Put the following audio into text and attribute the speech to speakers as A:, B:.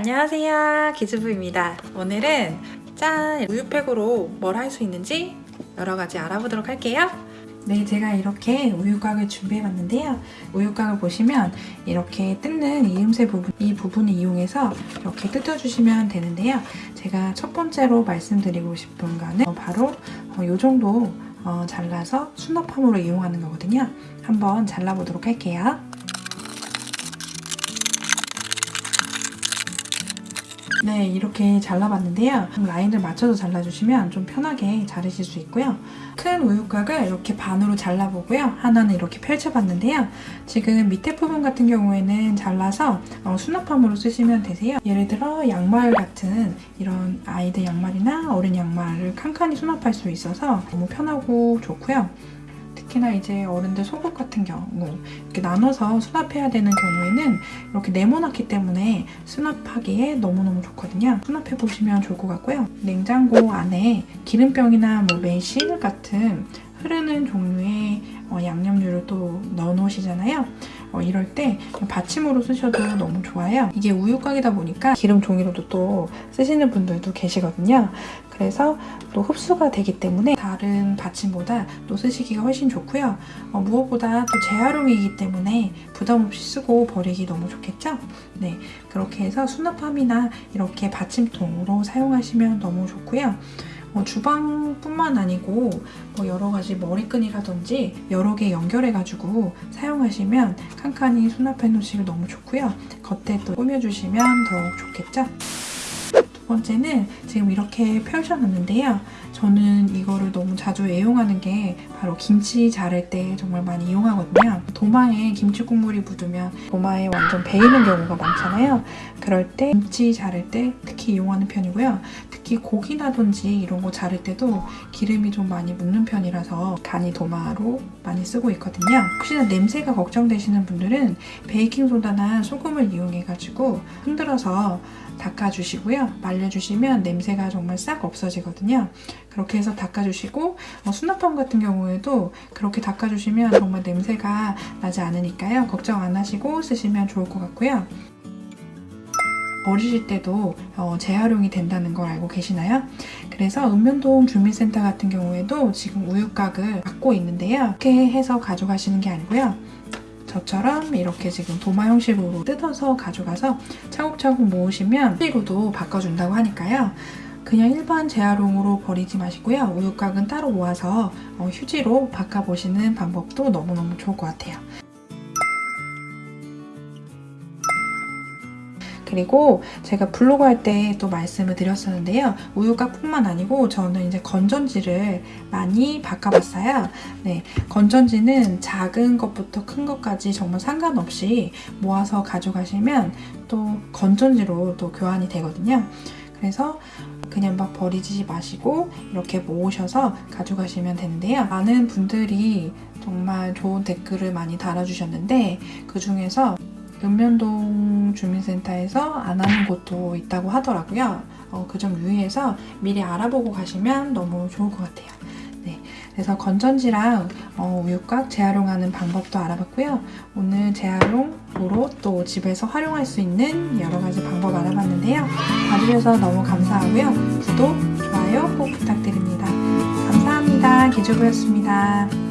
A: 안녕하세요. 기즈부입니다. 오늘은 짠! 우유팩으로 뭘 할 수 있는지 여러가지 알아보도록 할게요. 네 제가 이렇게 우유곽을 준비해봤는데요. 우유곽을 보시면 이렇게 뜯는 이음새 부분 이 부분을 이용해서 이렇게 뜯어주시면 되는데요. 제가 첫 번째로 말씀드리고 싶은 거는 바로 이 정도 어, 잘라서 수납함으로 이용하는 거거든요. 한번 잘라보도록 할게요 네 이렇게 잘라봤는데요. 라인을 맞춰서 잘라주시면 좀 편하게 자르실 수 있고요. 큰 우유곽을 이렇게 반으로 잘라보고요. 하나는 이렇게 펼쳐봤는데요. 지금 밑에 부분 같은 경우에는 잘라서 어, 수납함으로 쓰시면 되세요. 예를 들어 양말 같은 이런 아이들 양말이나 어린 양말을 칸칸이 수납할 수 있어서 너무 편하고 좋고요 특히나 이제 어른들 속옷 같은 경우 이렇게 나눠서 수납해야 되는 경우에는 이렇게 네모났기 때문에 수납하기에 너무너무 좋거든요. 수납해보시면 좋을 것 같고요. 냉장고 안에 기름병이나 뭐 매실 같은 흐르는 종류의 어, 양념류를 또 넣어놓으시잖아요. 어, 이럴 때 받침으로 쓰셔도 너무 좋아요. 이게 우유곽이다 보니까 기름 종이로도 또 쓰시는 분들도 계시거든요. 그래서 또 흡수가 되기 때문에 다른 받침보다 또 쓰시기가 훨씬 좋고요. 어, 무엇보다 또 재활용이기 때문에 부담 없이 쓰고 버리기 너무 좋겠죠? 네, 그렇게 해서 수납함이나 이렇게 받침통으로 사용하시면 너무 좋고요. 뭐 주방뿐만 아니고 뭐 여러 가지 머리끈이라든지 여러 개 연결해가지고 사용하시면 칸칸이 수납해 놓으시기 너무 좋고요. 겉에 또 꾸며주시면 더욱 좋겠죠? 두 번째는 지금 이렇게 펼쳐놨는데요. 저는 이거를 너무 자주 애용하는 게 바로 김치 자를 때 정말 많이 이용하거든요. 도마에 김치 국물이 묻으면 도마에 완전 베이는 경우가 많잖아요. 그럴 때 김치 자를 때 특히 이용하는 편이고요. 특히 고기라든지 이런 거 자를 때도 기름이 좀 많이 묻는 편이라서 간이 도마로 많이 쓰고 있거든요. 혹시나 냄새가 걱정되시는 분들은 베이킹소다나 소금을 이용해가지고 흔들어서 닦아주시고요. 말 려주시면 냄새가 정말 싹 없어지거든요. 그렇게 해서 닦아주시고 어, 수납함 같은 경우에도 그렇게 닦아주시면 정말 냄새가 나지 않으니까요. 걱정 안 하시고 쓰시면 좋을 것 같고요. 버리실 때도 어, 재활용이 된다는 걸 알고 계시나요? 그래서 읍면동 주민센터 같은 경우에도 지금 우유곽을 갖고 있는데요. 이렇게 해서 가져가시는 게 아니고요. 저처럼 이렇게 지금 도마 형식으로 뜯어서 가져가서 차곡차곡 모으시면 휴지로도 바꿔준다고 하니까요. 그냥 일반 재활용으로 버리지 마시고요. 우유곽은 따로 모아서 어, 휴지로 바꿔보시는 방법도 너무너무 좋을 것 같아요. 그리고 제가 블로그 할 때 또 말씀을 드렸었는데요. 우유곽뿐만 아니고 저는 이제 건전지를 많이 바꿔봤어요. 네, 건전지는 작은 것부터 큰 것까지 정말 상관없이 모아서 가져가시면 또 건전지로 또 교환이 되거든요. 그래서 그냥 막 버리지 마시고 이렇게 모으셔서 가져가시면 되는데요. 많은 분들이 정말 좋은 댓글을 많이 달아주셨는데 그 중에서 읍면동 주민센터에서 안 하는 곳도 있다고 하더라고요. 어, 그 점 유의해서 미리 알아보고 가시면 너무 좋을 것 같아요. 네, 그래서 건전지랑 어, 우유곽 재활용하는 방법도 알아봤고요. 오늘 재활용으로 또 집에서 활용할 수 있는 여러 가지 방법 알아봤는데요. 봐주셔서 너무 감사하고요. 구독, 좋아요 꼭 부탁드립니다. 감사합니다. 기주부였습니다.